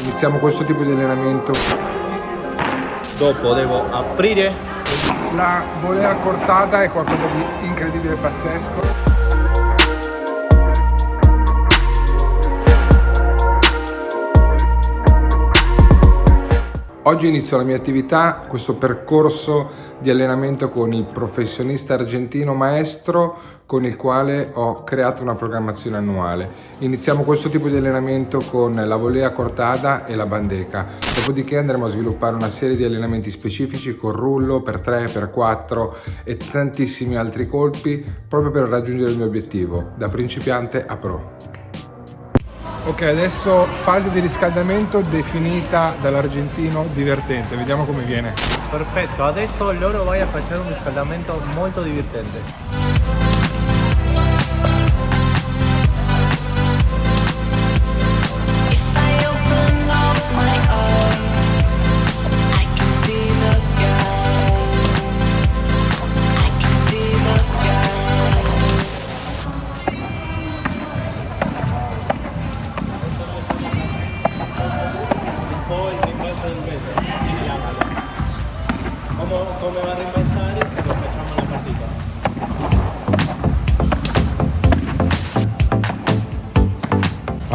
Iniziamo questo tipo di allenamento. Dopo devo aprire. La volea cortata è qualcosa di incredibile e pazzesco. Oggi inizio la mia attività, questo percorso di allenamento con il professionista argentino maestro con il quale ho creato una programmazione annuale. Iniziamo questo tipo di allenamento con la volea cortada e la bandeca, dopodiché andremo a sviluppare una serie di allenamenti specifici con rullo per 3, per 4 e tantissimi altri colpi proprio per raggiungere il mio obiettivo, da principiante a pro. Ok, adesso fase di riscaldamento definita dall'argentino divertente, vediamo come viene. Perfetto, adesso loro vai a fare un riscaldamento molto divertente.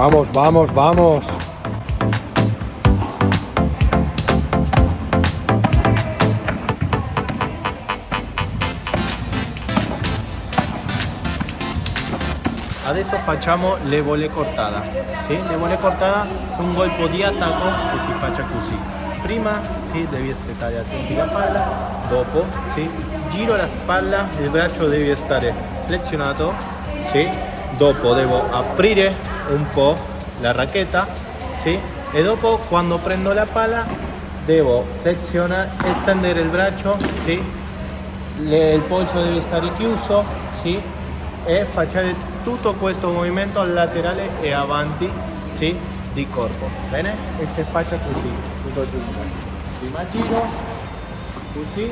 Vamos, vamos, vamos. Adesso facciamo le vole cortate. Sì? Le vole cortate un colpo di attacco che si faccia così prima sì, devi aspettare attenti la palla, dopo sì, giro la spalla, il braccio deve stare flessionato, sì, dopo devo aprire un po' la racchetta, sì, e dopo quando prendo la palla devo flessionare, estendere il braccio, sì, le, il polso deve stare chiuso, sì, e fare tutto questo movimento laterale e avanti, sì, di corpo, bene? E se faccia così, tutto giù. Prima giro, così.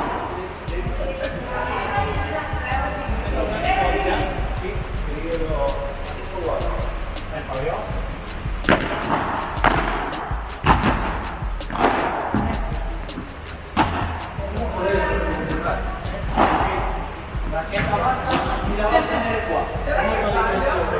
La que pasa y la va a tener el cuadro.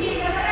Thank you.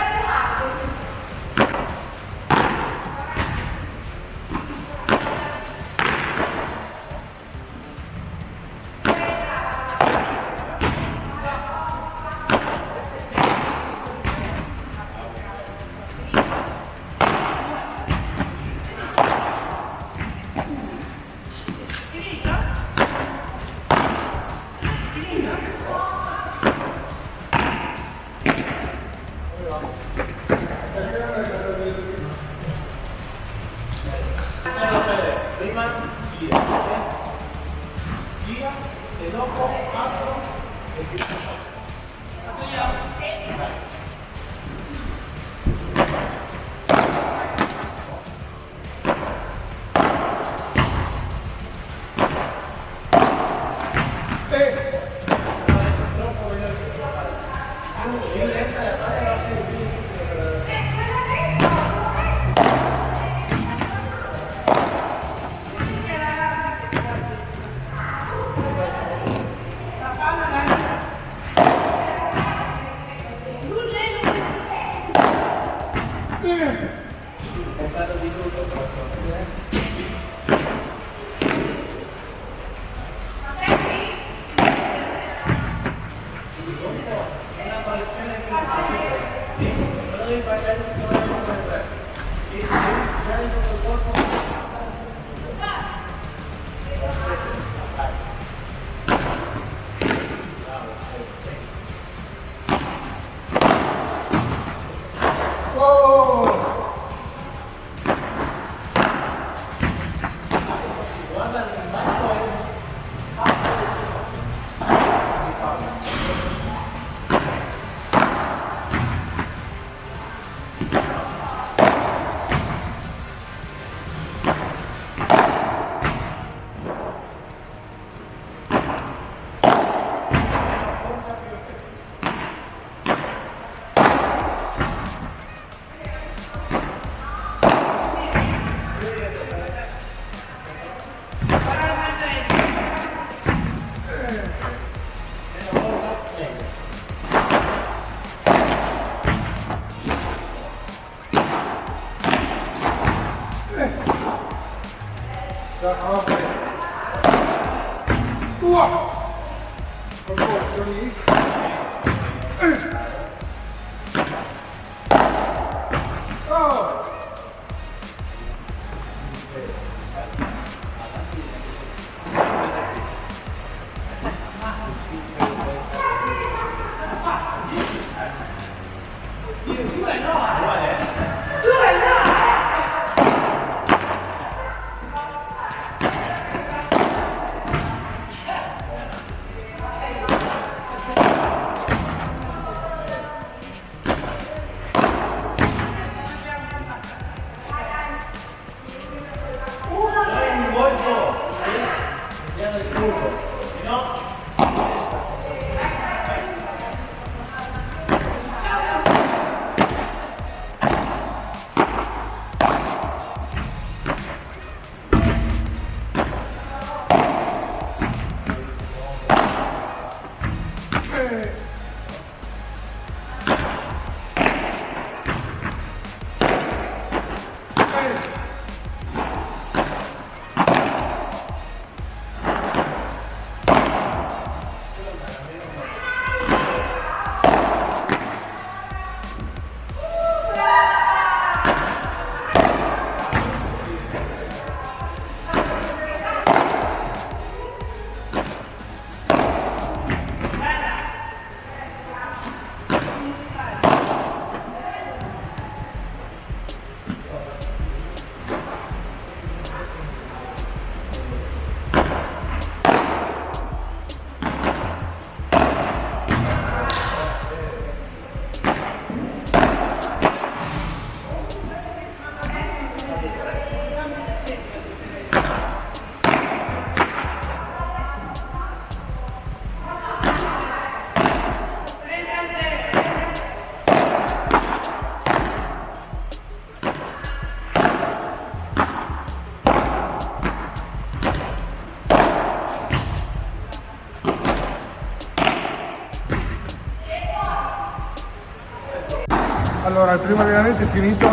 È finito.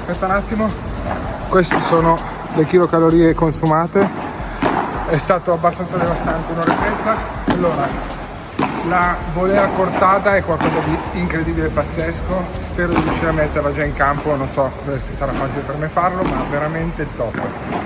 Aspetta un attimo. Queste sono le kilocalorie consumate. È stato abbastanza devastante, un'ora e mezza. Allora, la volea cortata è qualcosa di incredibile pazzesco. Spero di riuscire a metterla già in campo, non so se sarà facile per me farlo, ma veramente il top.